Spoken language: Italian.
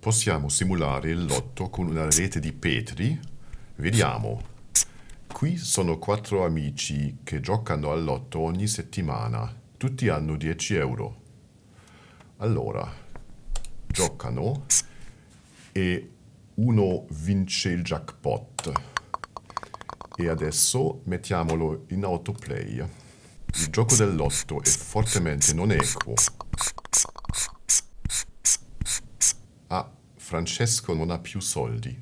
Possiamo simulare il lotto con una rete di Petri? Vediamo. Qui sono quattro amici che giocano al lotto ogni settimana. Tutti hanno 10 euro. Allora, giocano e uno vince il jackpot. E adesso mettiamolo in autoplay. Il gioco del lotto è fortemente non equo. Ah, Francesco non ha più soldi.